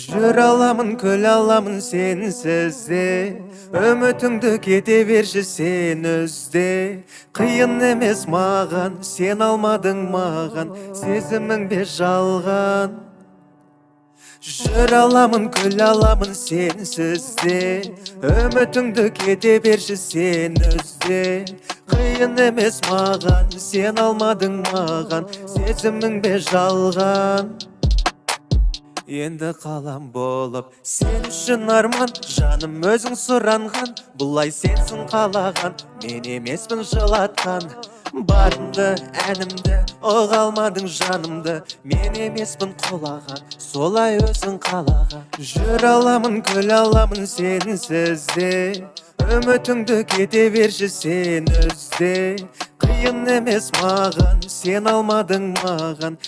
жүре аламын күле аламын сенсіз де үмітіңді кете берші сен өзде. Қиын емес маған сен алмадың маған сезімің бе жалған. Жүре аламын күле аламын сенсіз де үмітіңді кете берші сен өзде. Қиын емес маған сен алмадың маған сезімің бе жалған. Енді қалам болып. Сен үшін арман жаным өзің сұранған. Бұлай сенсің қалаған мен емеспін жылатқан. Барымды әнімді ұға алмадың жанымды. Мен емеспін құлаған солай өзің қалаған. Жүре аламын күле аламын сенсіз де үмітіңді кете берші сен өзде қиын емес маған сен алмадың маған.